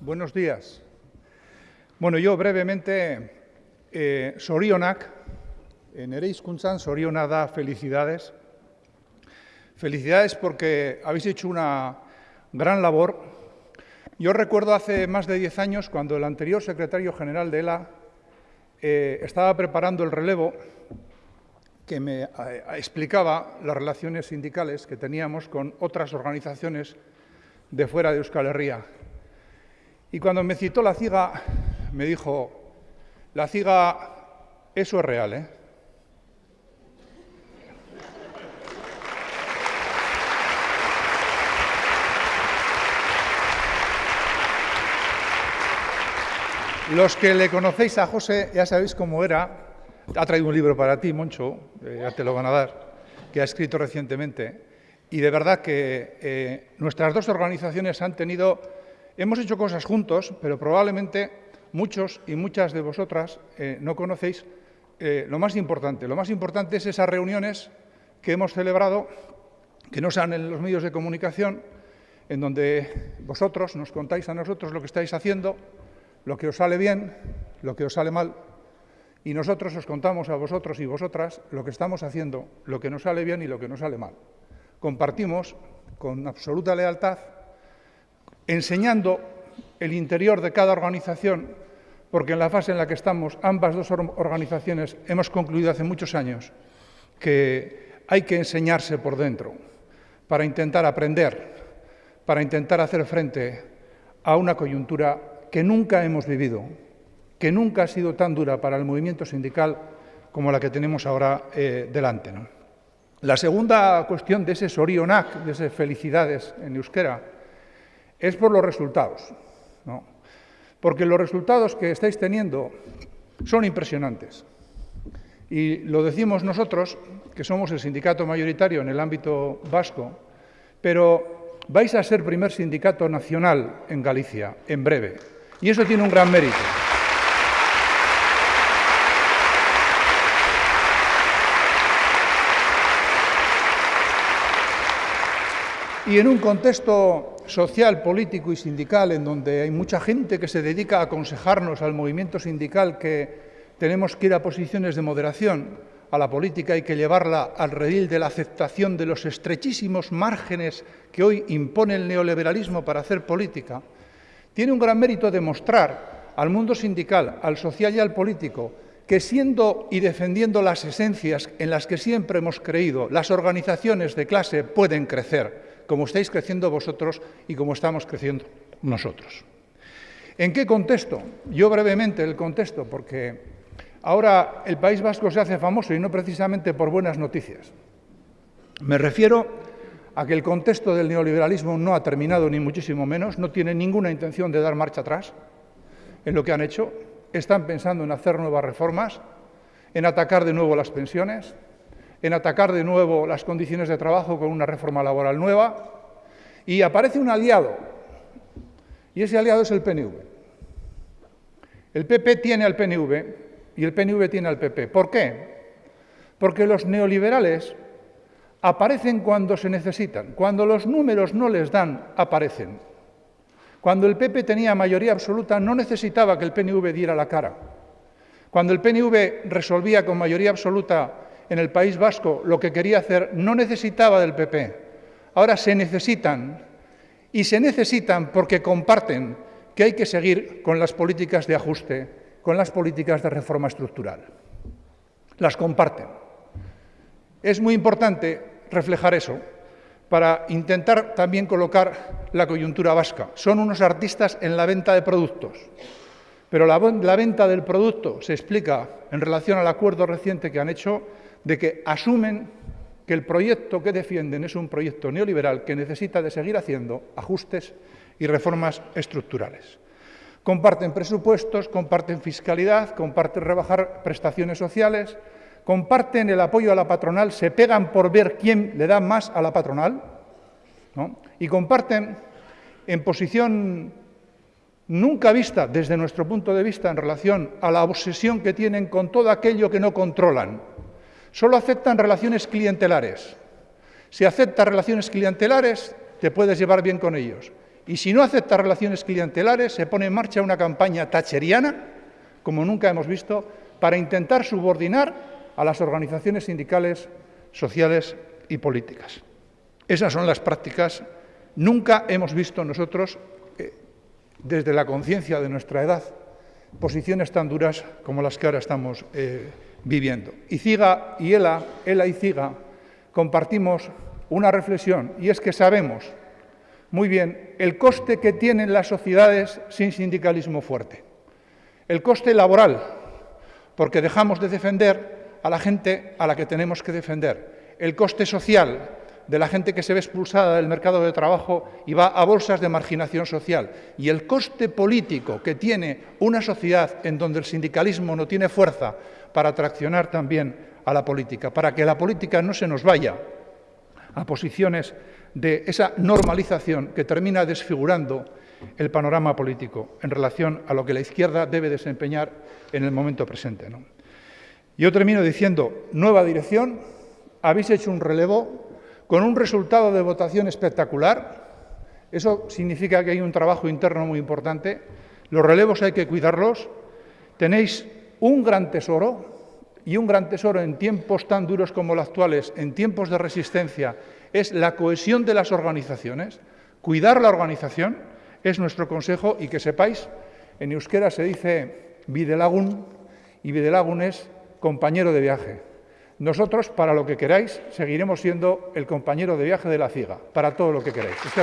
Buenos días. Bueno, yo brevemente, eh, sorionak, Ereiskunzan, soriona da felicidades. Felicidades porque habéis hecho una gran labor. Yo recuerdo hace más de diez años, cuando el anterior secretario general de ELA eh, estaba preparando el relevo, que me eh, explicaba las relaciones sindicales que teníamos con otras organizaciones de fuera de Euskal Herria. Y cuando me citó la ciga, me dijo, la ciga, eso es real, ¿eh? Los que le conocéis a José ya sabéis cómo era. Ha traído un libro para ti, Moncho, eh, ya te lo van a dar, que ha escrito recientemente. Y de verdad que eh, nuestras dos organizaciones han tenido Hemos hecho cosas juntos, pero probablemente muchos y muchas de vosotras eh, no conocéis eh, lo más importante. Lo más importante es esas reuniones que hemos celebrado, que no sean en los medios de comunicación, en donde vosotros nos contáis a nosotros lo que estáis haciendo, lo que os sale bien, lo que os sale mal, y nosotros os contamos a vosotros y vosotras lo que estamos haciendo, lo que nos sale bien y lo que nos sale mal. Compartimos con absoluta lealtad enseñando el interior de cada organización, porque en la fase en la que estamos, ambas dos organizaciones hemos concluido hace muchos años que hay que enseñarse por dentro para intentar aprender, para intentar hacer frente a una coyuntura que nunca hemos vivido, que nunca ha sido tan dura para el movimiento sindical como la que tenemos ahora eh, delante. La segunda cuestión de ese sorionac, de esas felicidades en euskera, es por los resultados. ¿no? Porque los resultados que estáis teniendo son impresionantes. Y lo decimos nosotros, que somos el sindicato mayoritario en el ámbito vasco, pero vais a ser primer sindicato nacional en Galicia, en breve. Y eso tiene un gran mérito. Y en un contexto social, político y sindical, en donde hay mucha gente que se dedica a aconsejarnos al movimiento sindical que tenemos que ir a posiciones de moderación, a la política hay que llevarla al redil de la aceptación de los estrechísimos márgenes que hoy impone el neoliberalismo para hacer política, tiene un gran mérito demostrar al mundo sindical, al social y al político que siendo y defendiendo las esencias en las que siempre hemos creído, las organizaciones de clase pueden crecer como estáis creciendo vosotros y como estamos creciendo nosotros. ¿En qué contexto? Yo brevemente el contexto, porque ahora el País Vasco se hace famoso y no precisamente por buenas noticias. Me refiero a que el contexto del neoliberalismo no ha terminado ni muchísimo menos, no tiene ninguna intención de dar marcha atrás en lo que han hecho, están pensando en hacer nuevas reformas, en atacar de nuevo las pensiones, en atacar de nuevo las condiciones de trabajo con una reforma laboral nueva y aparece un aliado, y ese aliado es el PNV. El PP tiene al PNV y el PNV tiene al PP. ¿Por qué? Porque los neoliberales aparecen cuando se necesitan. Cuando los números no les dan, aparecen. Cuando el PP tenía mayoría absoluta, no necesitaba que el PNV diera la cara. Cuando el PNV resolvía con mayoría absoluta en el País Vasco lo que quería hacer no necesitaba del PP. Ahora se necesitan y se necesitan porque comparten que hay que seguir con las políticas de ajuste, con las políticas de reforma estructural. Las comparten. Es muy importante reflejar eso para intentar también colocar la coyuntura vasca. Son unos artistas en la venta de productos, pero la, venta del producto se explica en relación al acuerdo reciente que han hecho de que asumen que el proyecto que defienden es un proyecto neoliberal que necesita de seguir haciendo ajustes y reformas estructurales. Comparten presupuestos, comparten fiscalidad, comparten rebajar prestaciones sociales, comparten el apoyo a la patronal, se pegan por ver quién le da más a la patronal y comparten en posición nunca vista desde nuestro punto de vista en relación a la obsesión que tienen con todo aquello que no controlan, Solo aceptan relaciones clientelares. Si aceptas relaciones clientelares, te puedes llevar bien con ellos. Y si no acepta relaciones clientelares, se pone en marcha una campaña tacheriana, como nunca hemos visto, para intentar subordinar a las organizaciones sindicales, sociales y políticas. Esas son las prácticas. Nunca hemos visto nosotros, eh, desde la conciencia de nuestra edad, posiciones tan duras como las que ahora estamos eh, viviendo. Y Ciga y Ela, Ela y Ciga, compartimos una reflexión, y es que sabemos muy bien el coste que tienen las sociedades sin sindicalismo fuerte. El coste laboral, porque dejamos de defender a la gente a la que tenemos que defender. El coste social, de la gente que se ve expulsada del mercado de trabajo y va a bolsas de marginación social. Y el coste político que tiene una sociedad en donde el sindicalismo no tiene fuerza para traccionar también a la política, para que la política no se nos vaya a posiciones de esa normalización que termina desfigurando el panorama político en relación a lo que la izquierda debe desempeñar en el momento presente. Yo termino diciendo, nueva dirección, habéis hecho un relevo con un resultado de votación espectacular. Eso significa que hay un trabajo interno muy importante. Los relevos hay que cuidarlos. Tenéis un gran tesoro y un gran tesoro en tiempos tan duros como los actuales, en tiempos de resistencia, es la cohesión de las organizaciones. Cuidar la organización es nuestro consejo y que sepáis, en euskera se dice videlagun y videlagun es compañero de viaje. Nosotros, para lo que queráis, seguiremos siendo el compañero de viaje de la CIGA, para todo lo que queráis. Este